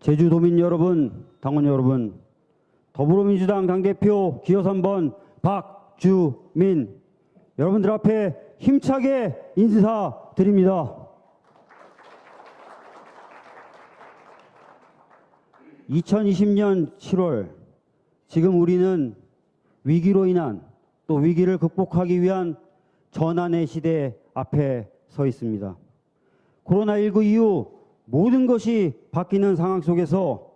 제주도민 여러분, 당원 여러분, 더불어민주당 당대표 기호 3번 박주민 여러분들 앞에 힘차게 인사드립니다. 2020년 7월 지금 우리는 위기로 인한 또 위기를 극복하기 위한 전환의 시대 앞에 서 있습니다. 코로나19 이후 모든 것이 바뀌는 상황 속에서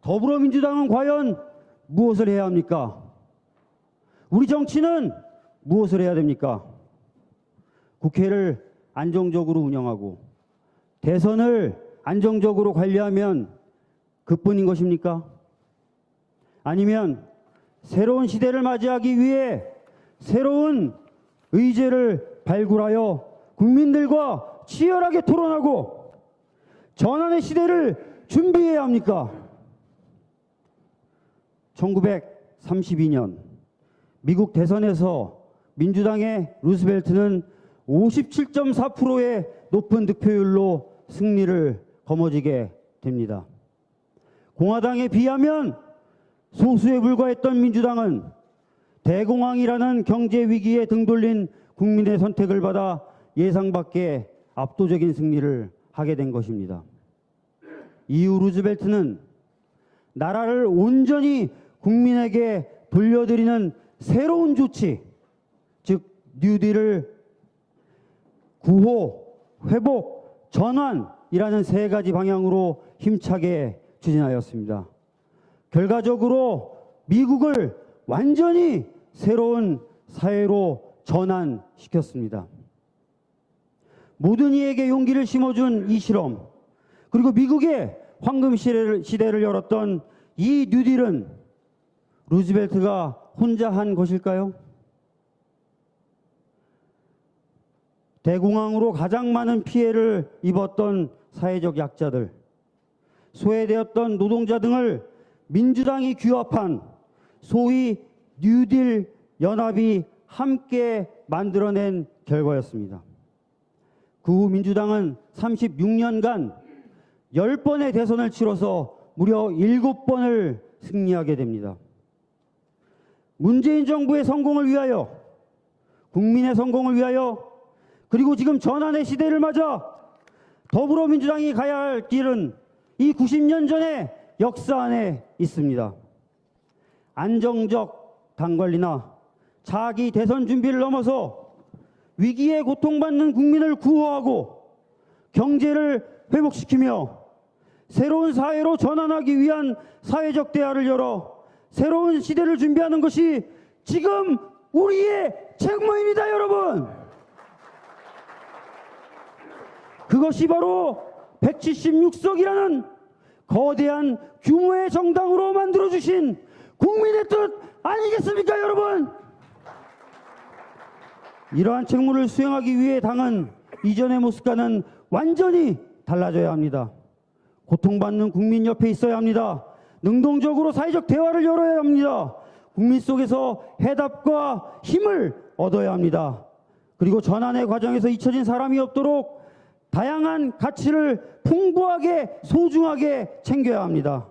더불어민주당은 과연 무엇을 해야 합니까? 우리 정치는 무엇을 해야 됩니까? 국회를 안정적으로 운영하고 대선을 안정적으로 관리하면 그뿐인 것입니까? 아니면 새로운 시대를 맞이하기 위해 새로운 의제를 발굴하여 국민들과 치열하게 토론하고 전환의 시대를 준비해야 합니까? 1932년 미국 대선에서 민주당의 루스벨트는 57.4%의 높은 득표율로 승리를 거머쥐게 됩니다. 공화당에 비하면 소수에 불과했던 민주당은 대공황이라는 경제 위기에 등 돌린 국민의 선택을 받아 예상 밖의 압도적인 승리를 하게 된 것입니다. 이후 루즈벨트는 나라를 온전히 국민에게 돌려드리는 새로운 조치, 즉 뉴딜을 구호, 회복, 전환이라는 세 가지 방향으로 힘차게 추진하였습니다. 결과적으로 미국을 완전히 새로운 사회로 전환시켰습니다. 모든 이에게 용기를 심어준 이 실험, 그리고 미국의 황금 시대를, 시대를 열었던 이 뉴딜은 루즈벨트가 혼자 한 것일까요? 대공황으로 가장 많은 피해를 입었던 사회적 약자들, 소외되었던 노동자 등을 민주당이 규합한 소위 뉴딜 연합이 함께 만들어낸 결과였습니다. 그 후 민주당은 36년간 10번의 대선을 치러서 무려 7번을 승리하게 됩니다. 문재인 정부의 성공을 위하여 국민의 성공을 위하여 그리고 지금 전환의 시대를 맞아 더불어민주당이 가야 할 길은 이 90년 전의 역사 안에 있습니다. 안정적 당관리나 자기 대선 준비를 넘어서 위기에 고통받는 국민을 구호하고 경제를 회복시키며 새로운 사회로 전환하기 위한 사회적 대화를 열어 새로운 시대를 준비하는 것이 지금 우리의 책무입니다, 여러분. 그것이 바로 176석이라는 거대한 규모의 정당으로 만들어주신 국민의 뜻 아니겠습니까, 여러분? 이러한 책무를 수행하기 위해 당은 이전의 모습과는 완전히 달라져야 합니다. 고통받는 국민 옆에 있어야 합니다. 능동적으로 사회적 대화를 열어야 합니다. 국민 속에서 해답과 힘을 얻어야 합니다. 그리고 전환의 과정에서 잊혀진 사람이 없도록 다양한 가치를 풍부하게 소중하게 챙겨야 합니다.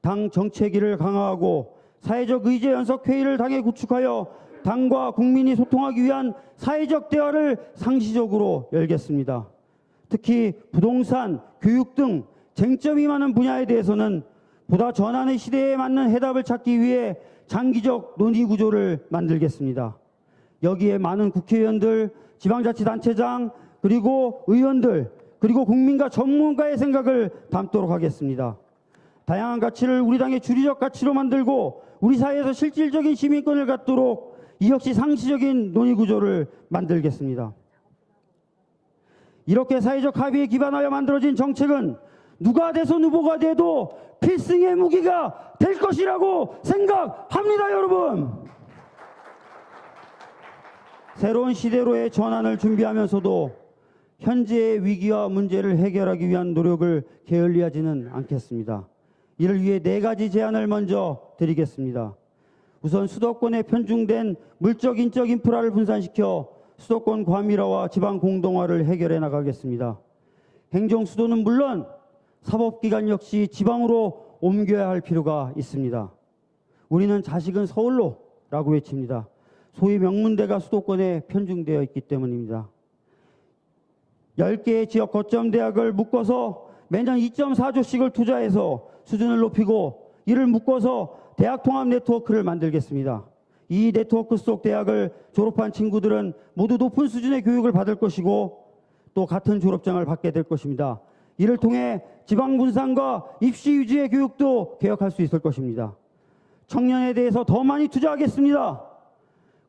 당 정체기를 강화하고 사회적 의제 연석 회의를 당에 구축하여 당과 국민이 소통하기 위한 사회적 대화를 상시적으로 열겠습니다. 특히 부동산, 교육 등 쟁점이 많은 분야에 대해서는 보다 전환의 시대에 맞는 해답을 찾기 위해 장기적 논의 구조를 만들겠습니다. 여기에 많은 국회의원들, 지방자치단체장, 그리고 의원들, 그리고 국민과 전문가의 생각을 담도록 하겠습니다. 다양한 가치를 우리 당의 주류적 가치로 만들고 우리 사회에서 실질적인 시민권을 갖도록 이 역시 상시적인 논의 구조를 만들겠습니다. 이렇게 사회적 합의에 기반하여 만들어진 정책은 누가 대선 후보가 돼도 필승의 무기가 될 것이라고 생각합니다, 여러분. 새로운 시대로의 전환을 준비하면서도 현재의 위기와 문제를 해결하기 위한 노력을 게을리하지는 않겠습니다. 이를 위해 네 가지 제안을 먼저 드리겠습니다. 우선 수도권에 편중된 물적 인적 인프라를 분산시켜 수도권 과밀화와 지방 공동화를 해결해 나가겠습니다. 행정 수도는 물론 사법기관 역시 지방으로 옮겨야 할 필요가 있습니다. 우리는 자식은 서울로 라고 외칩니다. 소위 명문대가 수도권에 편중되어 있기 때문입니다. 10개의 지역 거점 대학을 묶어서 매년 2.4조씩을 투자해서 수준을 높이고 이를 묶어서 대학 통합 네트워크를 만들겠습니다. 이 네트워크 속 대학을 졸업한 친구들은 모두 높은 수준의 교육을 받을 것이고 또 같은 졸업장을 받게 될 것입니다. 이를 통해 지방 분산과 입시 위주의 교육도 개혁할 수 있을 것입니다. 청년에 대해서 더 많이 투자하겠습니다.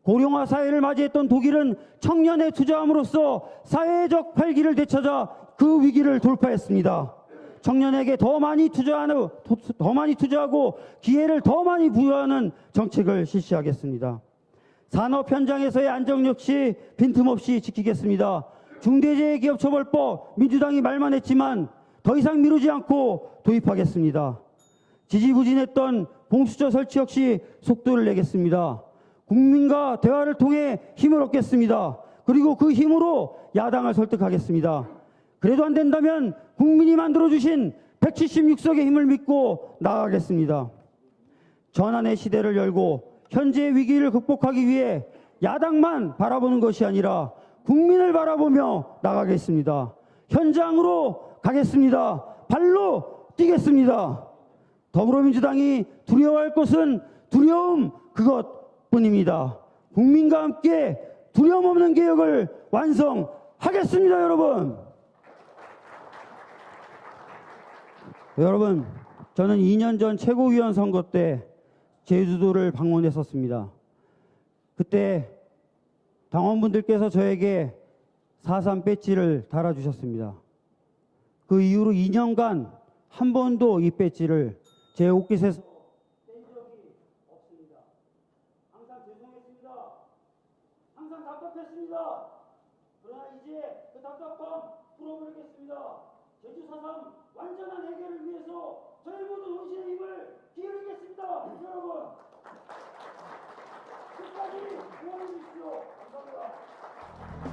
고령화 사회를 맞이했던 독일은 청년에 투자함으로써 사회적 활기를 되찾아 그 위기를 돌파했습니다. 청년에게 더 많이 투자하는 더 많이 투자하고 기회를 더 많이 부여하는 정책을 실시하겠습니다. 산업 현장에서의 안정 역시 빈틈없이 지키겠습니다. 중대재해기업처벌법 민주당이 말만 했지만 더 이상 미루지 않고 도입하겠습니다. 지지부진했던 공수처 설치 역시 속도를 내겠습니다. 국민과 대화를 통해 힘을 얻겠습니다. 그리고 그 힘으로 야당을 설득하겠습니다. 그래도 안 된다면 국민이 만들어주신 176석의 힘을 믿고 나아가겠습니다. 전환의 시대를 열고 현재의 위기를 극복하기 위해 야당만 바라보는 것이 아니라 국민을 바라보며 나가겠습니다. 현장으로 가겠습니다. 발로 뛰겠습니다. 더불어민주당이 두려워할 것은 두려움 그것뿐입니다. 국민과 함께 두려움 없는 개혁을 완성하겠습니다, 여러분. 여러분, 저는 2년 전 최고위원 선거 때 제주도를 방문했었습니다. 그때 당원분들께서 저에게 4.3 배지를 달아주셨습니다. 그 이후로 2년간 한 번도 이 배지를 제 옷깃에서 뗀 적이 없습니다. 항상 죄송했습니다. 항상 답답했습니다. 그러나 이제 그 답답함 풀어버리겠습니다. 제주 4.3 완전한 해결을 위해서 저희 모두 혼신의 힘을 기울이겠습니다. 여러분 끝까지 응원해 주십시오. Thank you.